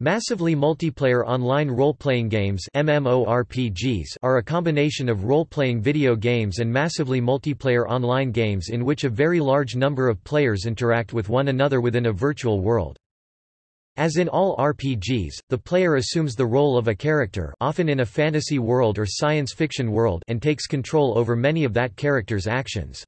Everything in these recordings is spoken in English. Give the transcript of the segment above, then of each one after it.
Massively multiplayer online role-playing games MMORPGs are a combination of role-playing video games and massively multiplayer online games in which a very large number of players interact with one another within a virtual world. As in all RPGs, the player assumes the role of a character often in a fantasy world or science fiction world and takes control over many of that character's actions.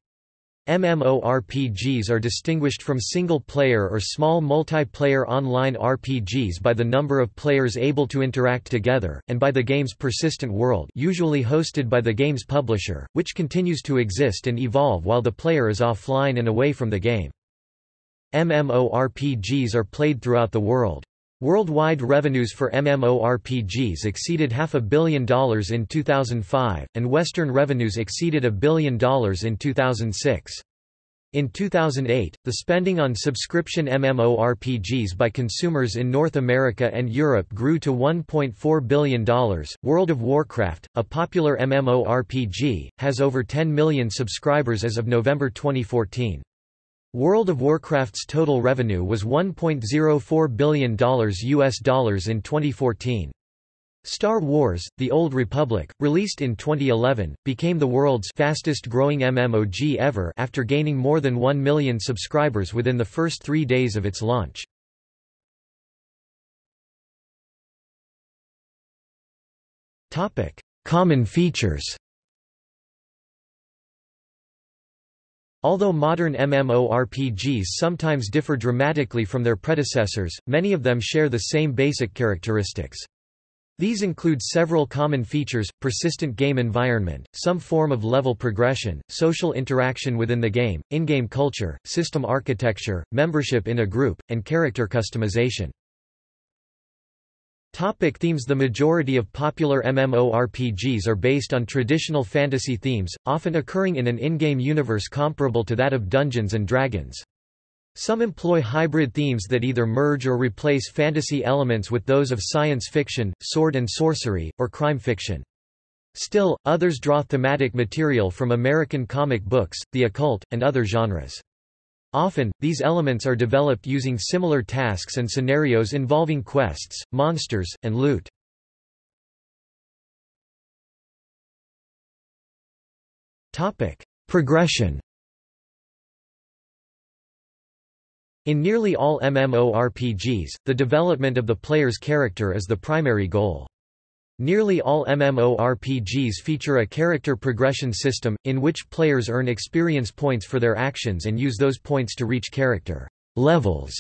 MMORPGs are distinguished from single-player or small multiplayer online RPGs by the number of players able to interact together, and by the game's persistent world usually hosted by the game's publisher, which continues to exist and evolve while the player is offline and away from the game. MMORPGs are played throughout the world. Worldwide revenues for MMORPGs exceeded half a billion dollars in 2005, and Western revenues exceeded a billion dollars in 2006. In 2008, the spending on subscription MMORPGs by consumers in North America and Europe grew to $1.4 billion. World of Warcraft, a popular MMORPG, has over 10 million subscribers as of November 2014. World of Warcraft's total revenue was $1.04 billion US dollars in 2014. Star Wars: The Old Republic, released in 2011, became the world's fastest-growing MMOG ever after gaining more than 1 million subscribers within the first 3 days of its launch. Common features. Although modern MMORPGs sometimes differ dramatically from their predecessors, many of them share the same basic characteristics. These include several common features, persistent game environment, some form of level progression, social interaction within the game, in-game culture, system architecture, membership in a group, and character customization. Topic themes The majority of popular MMORPGs are based on traditional fantasy themes, often occurring in an in-game universe comparable to that of Dungeons & Dragons. Some employ hybrid themes that either merge or replace fantasy elements with those of science fiction, sword and sorcery, or crime fiction. Still, others draw thematic material from American comic books, the occult, and other genres. Often, these elements are developed using similar tasks and scenarios involving quests, monsters, and loot. Progression In nearly all MMORPGs, the development of the player's character is the primary goal. Nearly all MMORPGs feature a character progression system, in which players earn experience points for their actions and use those points to reach character levels,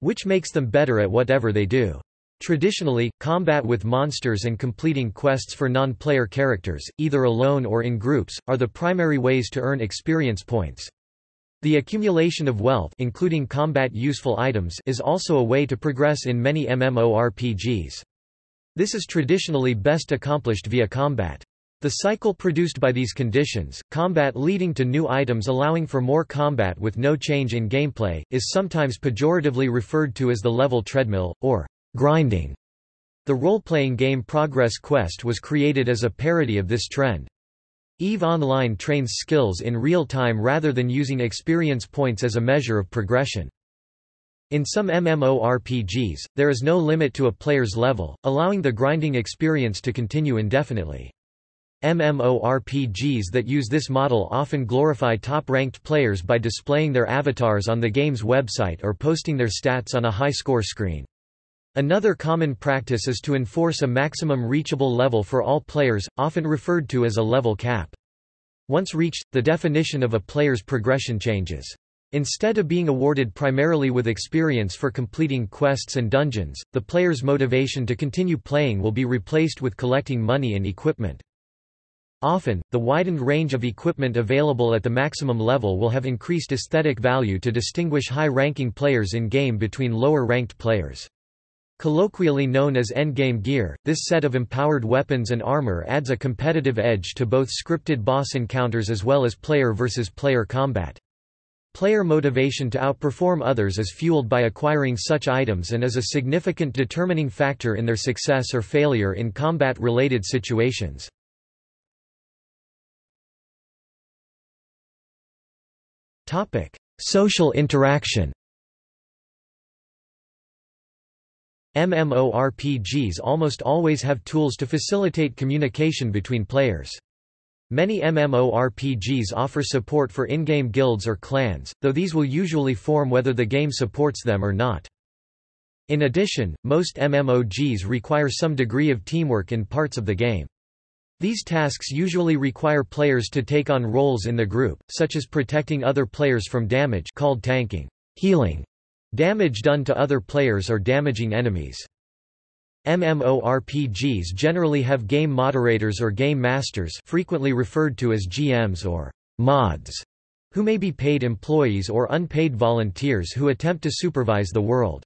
which makes them better at whatever they do. Traditionally, combat with monsters and completing quests for non-player characters, either alone or in groups, are the primary ways to earn experience points. The accumulation of wealth including combat useful items is also a way to progress in many MMORPGs. This is traditionally best accomplished via combat. The cycle produced by these conditions, combat leading to new items allowing for more combat with no change in gameplay, is sometimes pejoratively referred to as the level treadmill, or grinding. The role-playing game Progress Quest was created as a parody of this trend. EVE Online trains skills in real time rather than using experience points as a measure of progression. In some MMORPGs, there is no limit to a player's level, allowing the grinding experience to continue indefinitely. MMORPGs that use this model often glorify top-ranked players by displaying their avatars on the game's website or posting their stats on a high-score screen. Another common practice is to enforce a maximum reachable level for all players, often referred to as a level cap. Once reached, the definition of a player's progression changes. Instead of being awarded primarily with experience for completing quests and dungeons, the player's motivation to continue playing will be replaced with collecting money and equipment. Often, the widened range of equipment available at the maximum level will have increased aesthetic value to distinguish high-ranking players in-game between lower-ranked players. Colloquially known as endgame gear, this set of empowered weapons and armor adds a competitive edge to both scripted boss encounters as well as player versus player combat. Player motivation to outperform others is fueled by acquiring such items and is a significant determining factor in their success or failure in combat-related situations. Social interaction MMORPGs almost always have tools to facilitate communication between players. Many MMORPGs offer support for in-game guilds or clans, though these will usually form whether the game supports them or not. In addition, most MMOGs require some degree of teamwork in parts of the game. These tasks usually require players to take on roles in the group, such as protecting other players from damage called tanking, healing, damage done to other players or damaging enemies. MMORPGs generally have game moderators or game masters frequently referred to as GMs or mods, who may be paid employees or unpaid volunteers who attempt to supervise the world.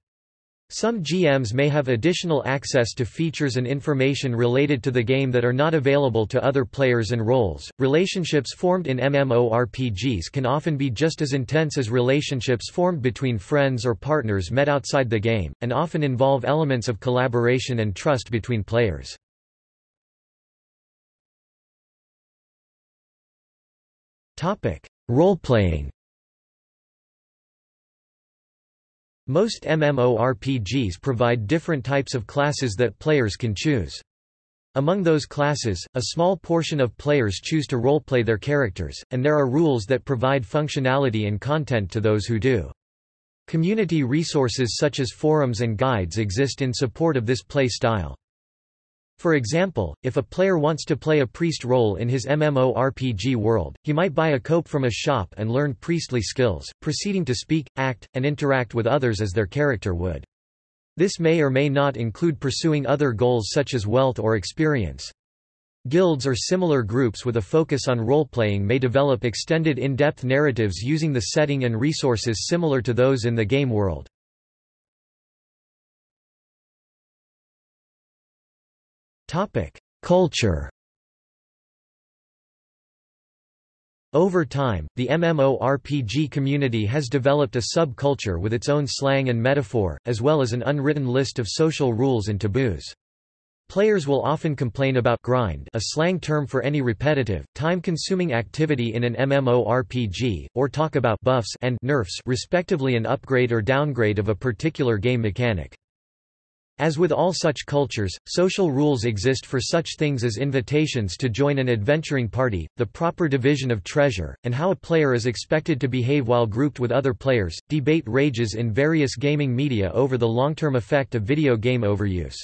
Some GMs may have additional access to features and information related to the game that are not available to other players and roles. Relationships formed in MMORPGs can often be just as intense as relationships formed between friends or partners met outside the game, and often involve elements of collaboration and trust between players. Role-playing Most MMORPGs provide different types of classes that players can choose. Among those classes, a small portion of players choose to roleplay their characters, and there are rules that provide functionality and content to those who do. Community resources such as forums and guides exist in support of this play style. For example, if a player wants to play a priest role in his MMORPG world, he might buy a cope from a shop and learn priestly skills, proceeding to speak, act, and interact with others as their character would. This may or may not include pursuing other goals such as wealth or experience. Guilds or similar groups with a focus on role-playing may develop extended in-depth narratives using the setting and resources similar to those in the game world. Culture Over time, the MMORPG community has developed a subculture with its own slang and metaphor, as well as an unwritten list of social rules and taboos. Players will often complain about grind a slang term for any repetitive, time-consuming activity in an MMORPG, or talk about buffs and nerfs respectively an upgrade or downgrade of a particular game mechanic. As with all such cultures, social rules exist for such things as invitations to join an adventuring party, the proper division of treasure, and how a player is expected to behave while grouped with other players. Debate rages in various gaming media over the long-term effect of video game overuse.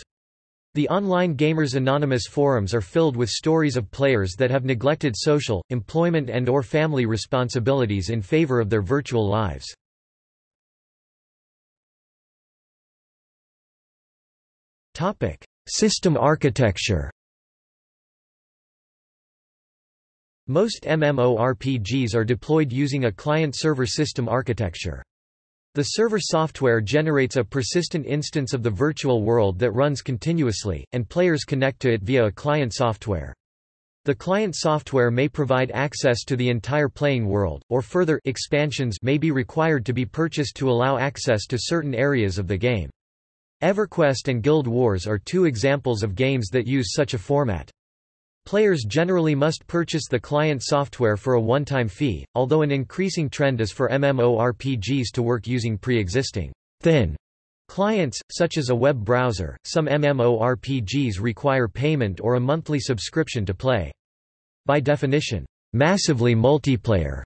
The online Gamers Anonymous forums are filled with stories of players that have neglected social, employment and or family responsibilities in favor of their virtual lives. System architecture. Most MMORPGs are deployed using a client-server system architecture. The server software generates a persistent instance of the virtual world that runs continuously, and players connect to it via a client software. The client software may provide access to the entire playing world, or further expansions may be required to be purchased to allow access to certain areas of the game. EverQuest and Guild Wars are two examples of games that use such a format. Players generally must purchase the client software for a one-time fee, although an increasing trend is for MMORPGs to work using pre-existing thin clients, such as a web browser. Some MMORPGs require payment or a monthly subscription to play. By definition, massively multiplayer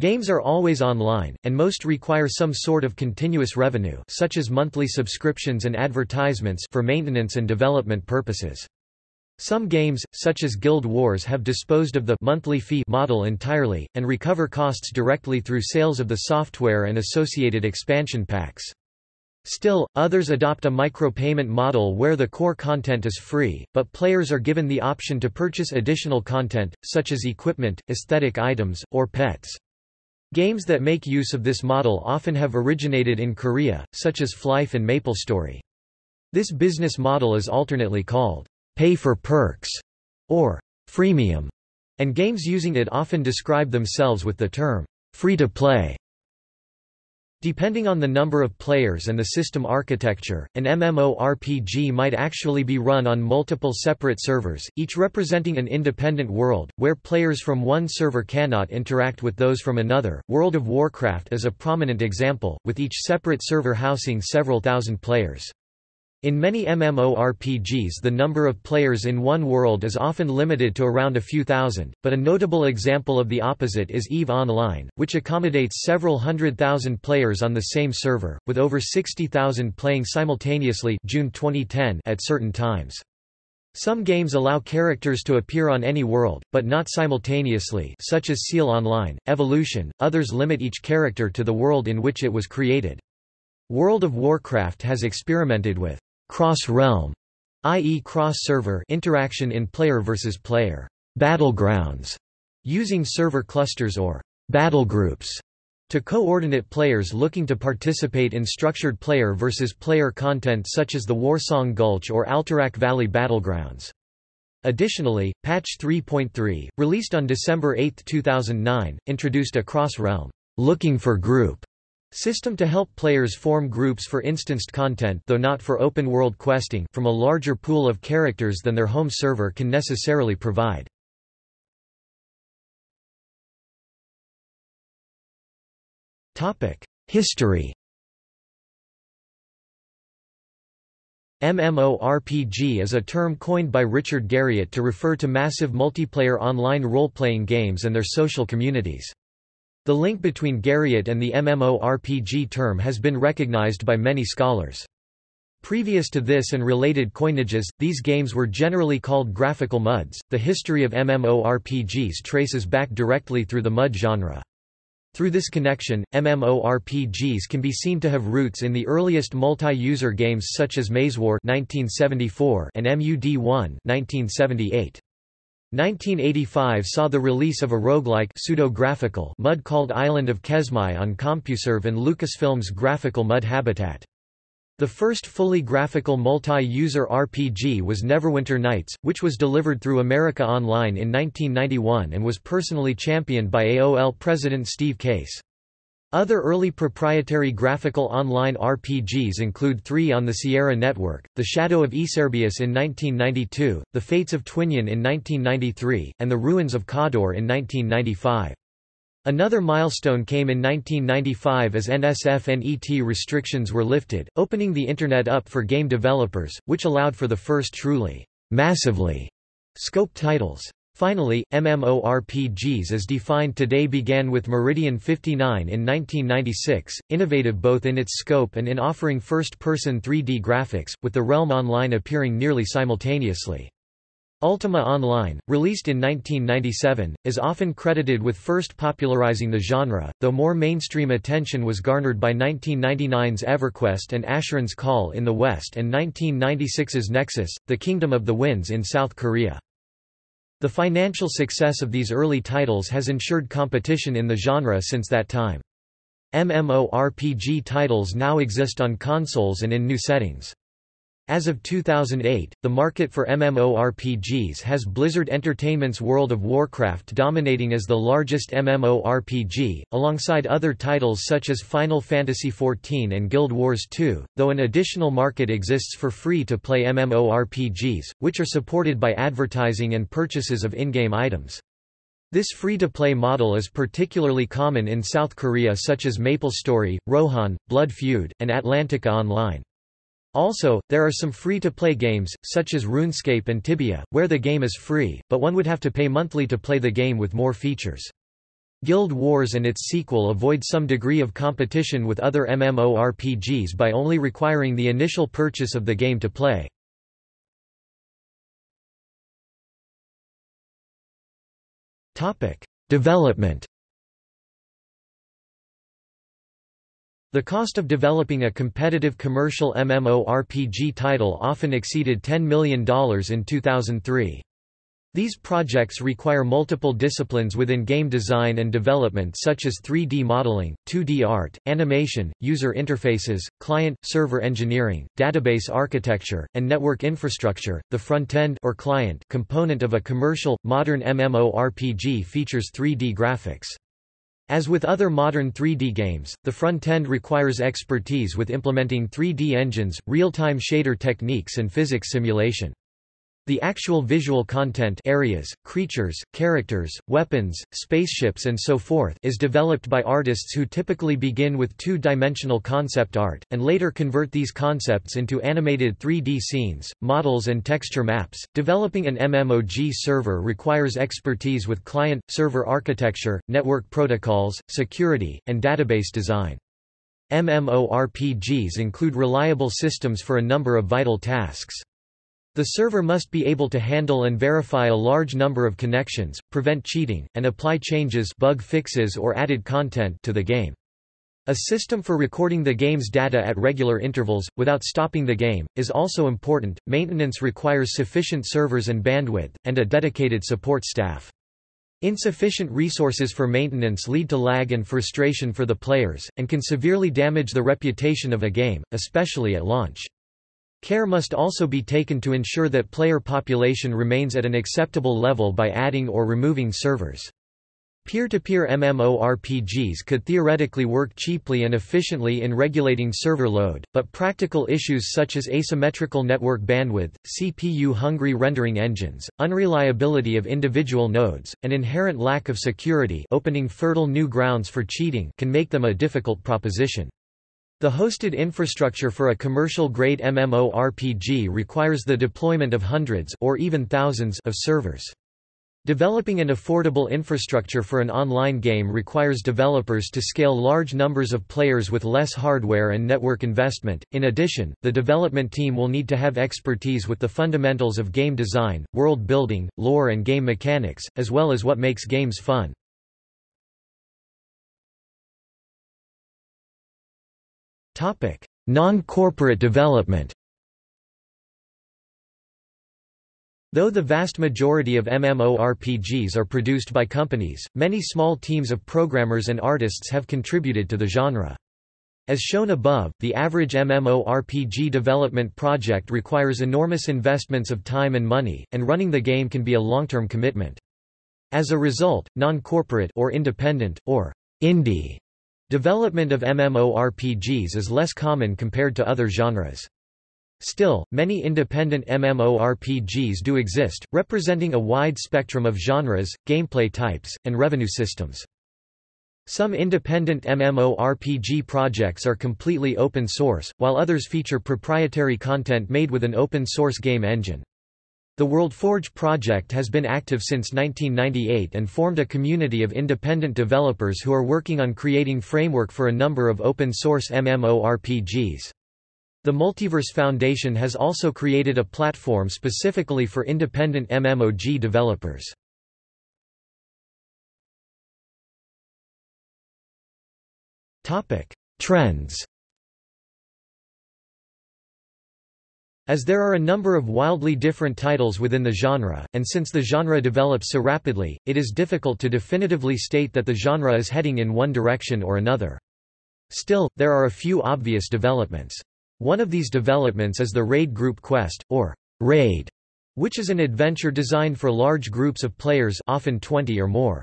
Games are always online, and most require some sort of continuous revenue such as monthly subscriptions and advertisements for maintenance and development purposes. Some games, such as Guild Wars have disposed of the monthly fee model entirely, and recover costs directly through sales of the software and associated expansion packs. Still, others adopt a micropayment model where the core content is free, but players are given the option to purchase additional content, such as equipment, aesthetic items, or pets. Games that make use of this model often have originated in Korea, such as Flyff and MapleStory. This business model is alternately called pay for perks or freemium, and games using it often describe themselves with the term free to play. Depending on the number of players and the system architecture, an MMORPG might actually be run on multiple separate servers, each representing an independent world, where players from one server cannot interact with those from another. World of Warcraft is a prominent example, with each separate server housing several thousand players. In many MMORPGs the number of players in one world is often limited to around a few thousand, but a notable example of the opposite is EVE Online, which accommodates several hundred thousand players on the same server, with over 60,000 playing simultaneously June 2010 at certain times. Some games allow characters to appear on any world, but not simultaneously such as Seal Online, Evolution, others limit each character to the world in which it was created. World of Warcraft has experimented with cross-realm, i.e. cross-server interaction in player versus player battlegrounds, using server clusters or battle groups to coordinate players looking to participate in structured player versus player content such as the Warsong Gulch or Alterac Valley battlegrounds. Additionally, Patch 3.3, released on December 8, 2009, introduced a cross-realm looking for group System to help players form groups for instanced content though not for open-world questing from a larger pool of characters than their home server can necessarily provide. History MMORPG is a term coined by Richard Garriott to refer to massive multiplayer online role-playing games and their social communities. The link between Garriott and the MMORPG term has been recognized by many scholars. Previous to this and related coinages, these games were generally called graphical MUDs. The history of MMORPGs traces back directly through the MUD genre. Through this connection, MMORPGs can be seen to have roots in the earliest multi-user games such as Mazewar (1974) and MUD1 (1978). 1985 saw the release of a roguelike pseudo-graphical MUD called Island of Kesmai on CompuServe and Lucasfilm's graphical MUD Habitat. The first fully graphical multi-user RPG was Neverwinter Nights, which was delivered through America Online in 1991 and was personally championed by AOL president Steve Case. Other early proprietary graphical online RPGs include three on the Sierra Network, The Shadow of Yserbius in 1992, The Fates of Twinion in 1993, and The Ruins of Cawdor in 1995. Another milestone came in 1995 as NSF-NET restrictions were lifted, opening the Internet up for game developers, which allowed for the first truly massively scoped titles. Finally, MMORPGs as defined today began with Meridian 59 in 1996, innovative both in its scope and in offering first-person 3D graphics, with the Realm Online appearing nearly simultaneously. Ultima Online, released in 1997, is often credited with first popularizing the genre, though more mainstream attention was garnered by 1999's EverQuest and Asheron's Call in the West and 1996's Nexus, The Kingdom of the Winds in South Korea. The financial success of these early titles has ensured competition in the genre since that time. MMORPG titles now exist on consoles and in new settings. As of 2008, the market for MMORPGs has Blizzard Entertainment's World of Warcraft dominating as the largest MMORPG, alongside other titles such as Final Fantasy XIV and Guild Wars 2, though an additional market exists for free-to-play MMORPGs, which are supported by advertising and purchases of in-game items. This free-to-play model is particularly common in South Korea such as MapleStory, Rohan, Blood Feud, and Atlantica Online. Also, there are some free-to-play games, such as RuneScape and Tibia, where the game is free, but one would have to pay monthly to play the game with more features. Guild Wars and its sequel avoid some degree of competition with other MMORPGs by only requiring the initial purchase of the game to play. Development The cost of developing a competitive commercial MMORPG title often exceeded $10 million in 2003. These projects require multiple disciplines within game design and development such as 3D modeling, 2D art, animation, user interfaces, client-server engineering, database architecture, and network infrastructure. The front-end or client component of a commercial modern MMORPG features 3D graphics. As with other modern 3D games, the front-end requires expertise with implementing 3D engines, real-time shader techniques and physics simulation. The actual visual content areas, creatures, characters, weapons, spaceships and so forth is developed by artists who typically begin with two-dimensional concept art, and later convert these concepts into animated 3D scenes, models and texture maps. Developing an MMOG server requires expertise with client-server architecture, network protocols, security, and database design. MMORPGs include reliable systems for a number of vital tasks. The server must be able to handle and verify a large number of connections, prevent cheating, and apply changes bug fixes or added content to the game. A system for recording the game's data at regular intervals, without stopping the game, is also important. Maintenance requires sufficient servers and bandwidth, and a dedicated support staff. Insufficient resources for maintenance lead to lag and frustration for the players, and can severely damage the reputation of a game, especially at launch. Care must also be taken to ensure that player population remains at an acceptable level by adding or removing servers. Peer-to-peer -peer MMORPGs could theoretically work cheaply and efficiently in regulating server load, but practical issues such as asymmetrical network bandwidth, CPU-hungry rendering engines, unreliability of individual nodes, and inherent lack of security opening fertile new grounds for cheating can make them a difficult proposition. The hosted infrastructure for a commercial-grade MMORPG requires the deployment of hundreds or even thousands of servers. Developing an affordable infrastructure for an online game requires developers to scale large numbers of players with less hardware and network investment. In addition, the development team will need to have expertise with the fundamentals of game design, world building, lore and game mechanics, as well as what makes games fun. Non-corporate development Though the vast majority of MMORPGs are produced by companies, many small teams of programmers and artists have contributed to the genre. As shown above, the average MMORPG development project requires enormous investments of time and money, and running the game can be a long-term commitment. As a result, non-corporate or independent, or indie Development of MMORPGs is less common compared to other genres. Still, many independent MMORPGs do exist, representing a wide spectrum of genres, gameplay types, and revenue systems. Some independent MMORPG projects are completely open source, while others feature proprietary content made with an open source game engine. The WorldForge project has been active since 1998 and formed a community of independent developers who are working on creating framework for a number of open-source MMORPGs. The Multiverse Foundation has also created a platform specifically for independent MMOG developers. Trends As there are a number of wildly different titles within the genre, and since the genre develops so rapidly, it is difficult to definitively state that the genre is heading in one direction or another. Still, there are a few obvious developments. One of these developments is the Raid Group Quest, or Raid, which is an adventure designed for large groups of players often 20 or more.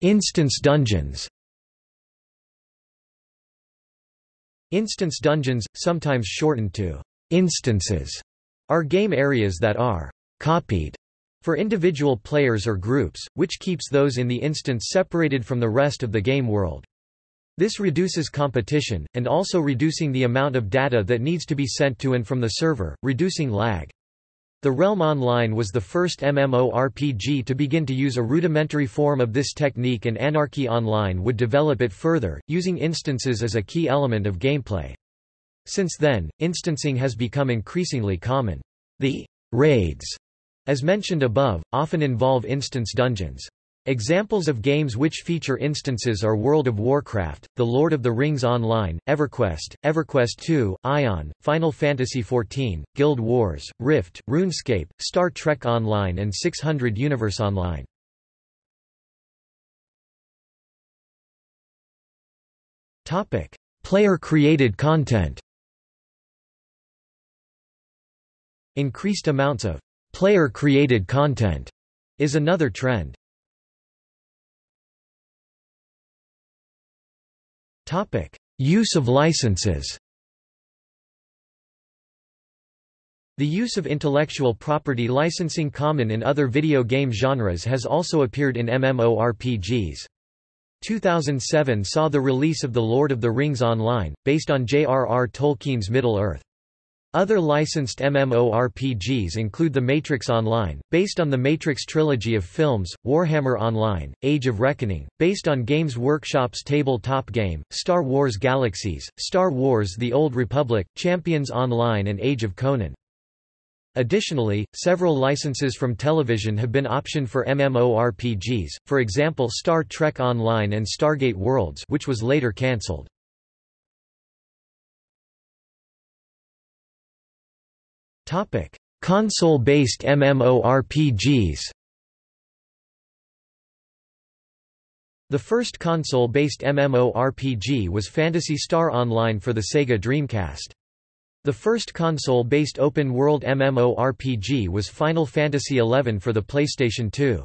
Instance dungeons Instance dungeons, sometimes shortened to instances, are game areas that are copied for individual players or groups, which keeps those in the instance separated from the rest of the game world. This reduces competition, and also reducing the amount of data that needs to be sent to and from the server, reducing lag. The Realm Online was the first MMORPG to begin to use a rudimentary form of this technique and Anarchy Online would develop it further, using instances as a key element of gameplay. Since then, instancing has become increasingly common. The raids, as mentioned above, often involve instance dungeons. Examples of games which feature instances are World of Warcraft, The Lord of the Rings Online, EverQuest, EverQuest II, Aion, Final Fantasy XIV, Guild Wars, Rift, RuneScape, Star Trek Online and 600 Universe Online. Player-created content Increased amounts of player-created content is another trend. Topic: Use of licenses. The use of intellectual property licensing common in other video game genres has also appeared in MMORPGs. 2007 saw the release of The Lord of the Rings Online, based on J.R.R. Tolkien's Middle-earth. Other licensed MMORPGs include The Matrix Online, based on the Matrix trilogy of films, Warhammer Online, Age of Reckoning, based on Games Workshop's tabletop game, Star Wars Galaxies, Star Wars The Old Republic, Champions Online and Age of Conan. Additionally, several licenses from television have been optioned for MMORPGs, for example Star Trek Online and Stargate Worlds which was later cancelled. Console-based MMORPGs The first console-based MMORPG was Phantasy Star Online for the Sega Dreamcast. The first console-based open-world MMORPG was Final Fantasy XI for the PlayStation 2.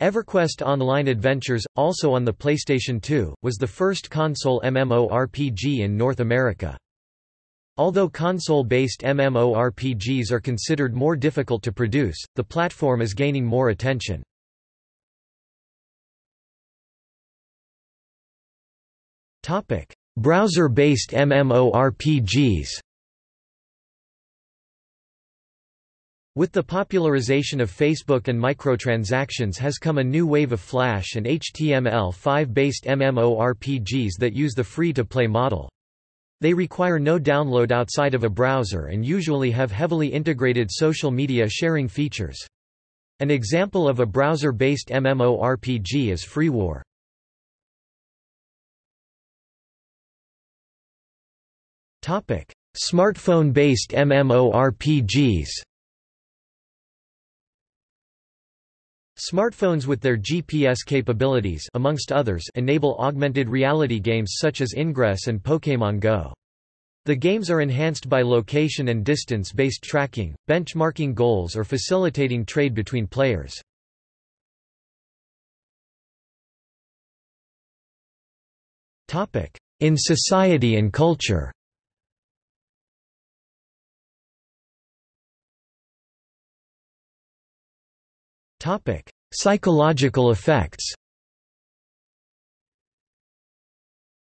EverQuest Online Adventures, also on the PlayStation 2, was the first console MMORPG in North America. Although console-based MMORPGs are considered more difficult to produce, the platform is gaining more attention. Browser-based MMORPGs With the popularization of Facebook and microtransactions has come a new wave of Flash and HTML5-based MMORPGs that use the free-to-play model. They require no download outside of a browser and usually have heavily integrated social media sharing features. An example of a browser-based MMORPG is FreeWar. Smartphone-based MMORPGs Smartphones with their GPS capabilities amongst others enable augmented reality games such as Ingress and Pokémon Go. The games are enhanced by location and distance-based tracking, benchmarking goals or facilitating trade between players. In society and culture Psychological effects.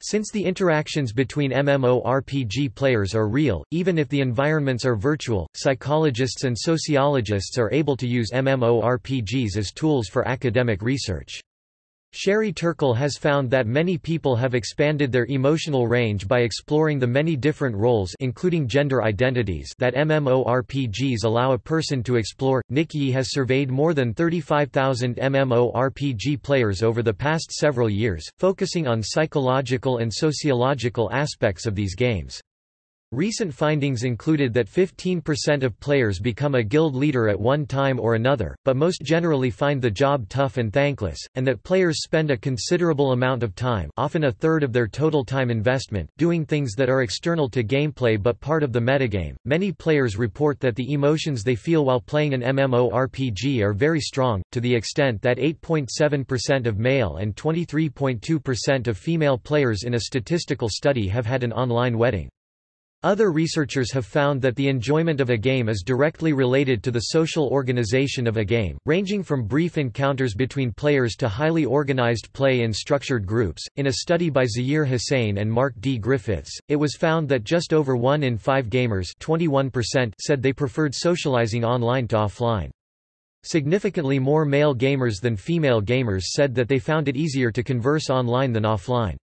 Since the interactions between MMORPG players are real, even if the environments are virtual, psychologists and sociologists are able to use MMORPGs as tools for academic research. Sherry Turkle has found that many people have expanded their emotional range by exploring the many different roles including gender identities that MMORPGs allow a person to explore. Nick Yee has surveyed more than 35,000 MMORPG players over the past several years, focusing on psychological and sociological aspects of these games. Recent findings included that 15% of players become a guild leader at one time or another, but most generally find the job tough and thankless, and that players spend a considerable amount of time often a third of their total time investment doing things that are external to gameplay but part of the metagame. Many players report that the emotions they feel while playing an MMORPG are very strong, to the extent that 8.7% of male and 23.2% of female players in a statistical study have had an online wedding. Other researchers have found that the enjoyment of a game is directly related to the social organization of a game, ranging from brief encounters between players to highly organized play in structured groups. In a study by Zaheer Hussain and Mark D. Griffiths, it was found that just over 1 in 5 gamers 21% said they preferred socializing online to offline. Significantly more male gamers than female gamers said that they found it easier to converse online than offline.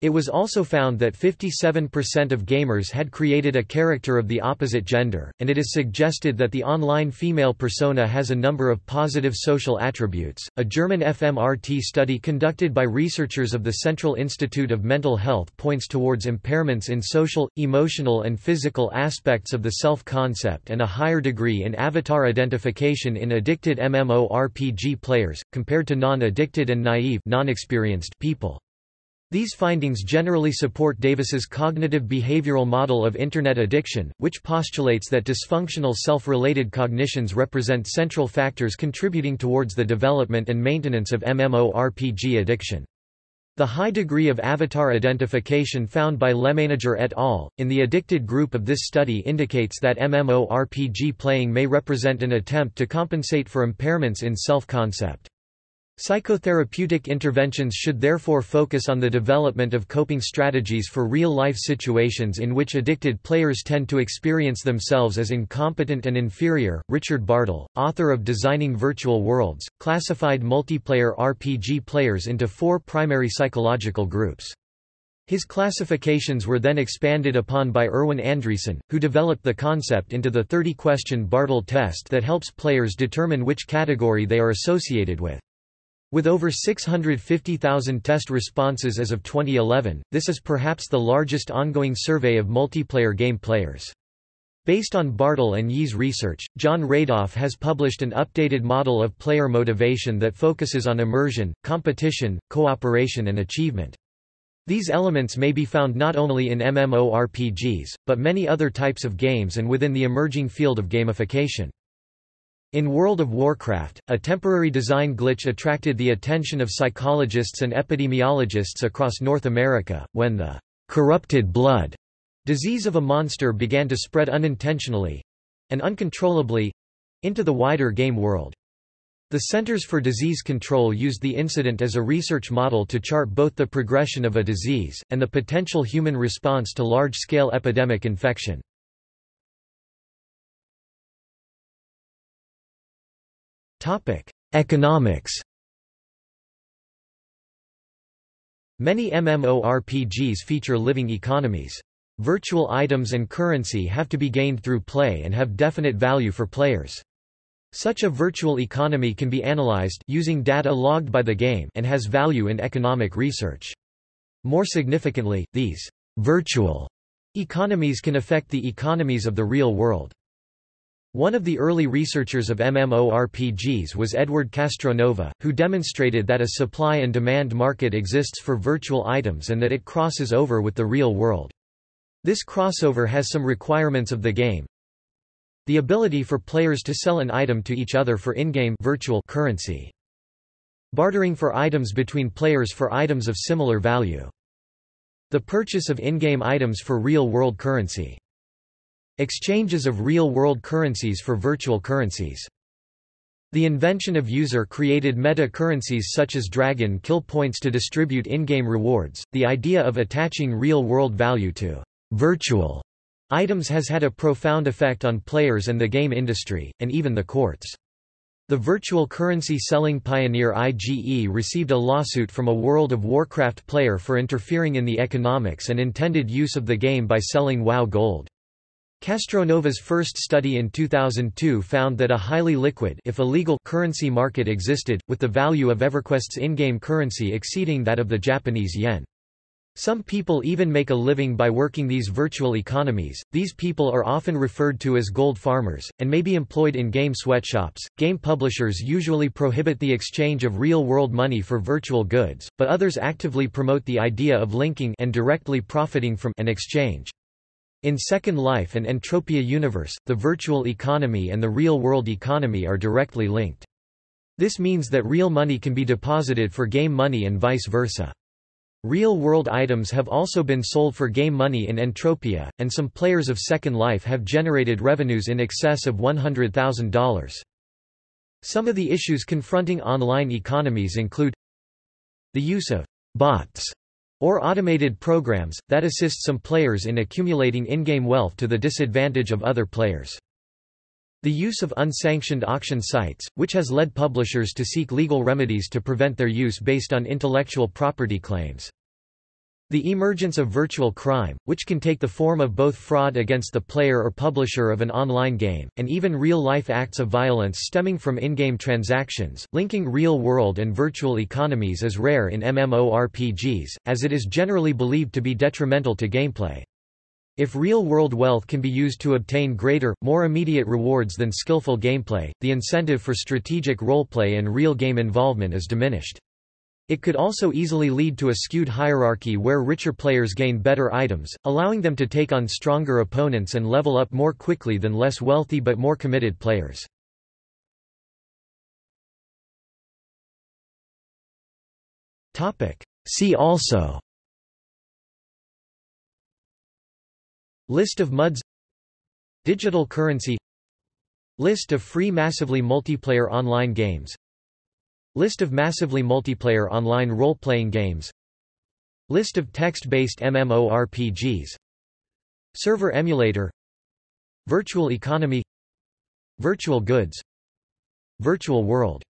It was also found that 57% of gamers had created a character of the opposite gender, and it is suggested that the online female persona has a number of positive social attributes. A German fMRT study conducted by researchers of the Central Institute of Mental Health points towards impairments in social, emotional, and physical aspects of the self concept and a higher degree in avatar identification in addicted MMORPG players, compared to non addicted and naive non-experienced people. These findings generally support Davis's cognitive behavioral model of Internet addiction, which postulates that dysfunctional self-related cognitions represent central factors contributing towards the development and maintenance of MMORPG addiction. The high degree of avatar identification found by Leménager et al. in the addicted group of this study indicates that MMORPG playing may represent an attempt to compensate for impairments in self-concept. Psychotherapeutic interventions should therefore focus on the development of coping strategies for real-life situations in which addicted players tend to experience themselves as incompetent and inferior. Richard Bartle, author of Designing Virtual Worlds, classified multiplayer RPG players into four primary psychological groups. His classifications were then expanded upon by Erwin Andreasen, who developed the concept into the 30-question Bartle test that helps players determine which category they are associated with. With over 650,000 test responses as of 2011, this is perhaps the largest ongoing survey of multiplayer game players. Based on Bartle and Yee's research, Jon Radoff has published an updated model of player motivation that focuses on immersion, competition, cooperation and achievement. These elements may be found not only in MMORPGs, but many other types of games and within the emerging field of gamification. In World of Warcraft, a temporary design glitch attracted the attention of psychologists and epidemiologists across North America, when the corrupted blood disease of a monster began to spread unintentionally—and uncontrollably—into the wider game world. The Centers for Disease Control used the incident as a research model to chart both the progression of a disease, and the potential human response to large-scale epidemic infection. Economics Many MMORPGs feature living economies. Virtual items and currency have to be gained through play and have definite value for players. Such a virtual economy can be analyzed using data logged by the game and has value in economic research. More significantly, these virtual economies can affect the economies of the real world. One of the early researchers of MMORPGs was Edward Castronova, who demonstrated that a supply and demand market exists for virtual items and that it crosses over with the real world. This crossover has some requirements of the game. The ability for players to sell an item to each other for in-game virtual currency. Bartering for items between players for items of similar value. The purchase of in-game items for real-world currency. Exchanges of real-world currencies for virtual currencies. The invention of user-created meta-currencies such as Dragon Kill points to distribute in-game rewards. The idea of attaching real-world value to virtual items has had a profound effect on players and the game industry, and even the courts. The virtual currency selling pioneer IGE received a lawsuit from a World of Warcraft player for interfering in the economics and intended use of the game by selling WoW Gold. Castronova's first study in 2002 found that a highly liquid if illegal currency market existed, with the value of EverQuest's in-game currency exceeding that of the Japanese yen. Some people even make a living by working these virtual economies. These people are often referred to as gold farmers, and may be employed in game sweatshops. Game publishers usually prohibit the exchange of real world money for virtual goods, but others actively promote the idea of linking and directly profiting from an exchange. In Second Life and Entropia Universe, the virtual economy and the real-world economy are directly linked. This means that real money can be deposited for game money and vice versa. Real-world items have also been sold for game money in Entropia, and some players of Second Life have generated revenues in excess of $100,000. Some of the issues confronting online economies include the use of bots or automated programs, that assist some players in accumulating in-game wealth to the disadvantage of other players. The use of unsanctioned auction sites, which has led publishers to seek legal remedies to prevent their use based on intellectual property claims. The emergence of virtual crime, which can take the form of both fraud against the player or publisher of an online game, and even real-life acts of violence stemming from in-game transactions, linking real-world and virtual economies is rare in MMORPGs, as it is generally believed to be detrimental to gameplay. If real-world wealth can be used to obtain greater, more immediate rewards than skillful gameplay, the incentive for strategic roleplay and real game involvement is diminished. It could also easily lead to a skewed hierarchy where richer players gain better items, allowing them to take on stronger opponents and level up more quickly than less wealthy but more committed players. See also List of MUDs Digital currency List of free massively multiplayer online games List of massively multiplayer online role-playing games. List of text-based MMORPGs. Server emulator. Virtual economy. Virtual goods. Virtual world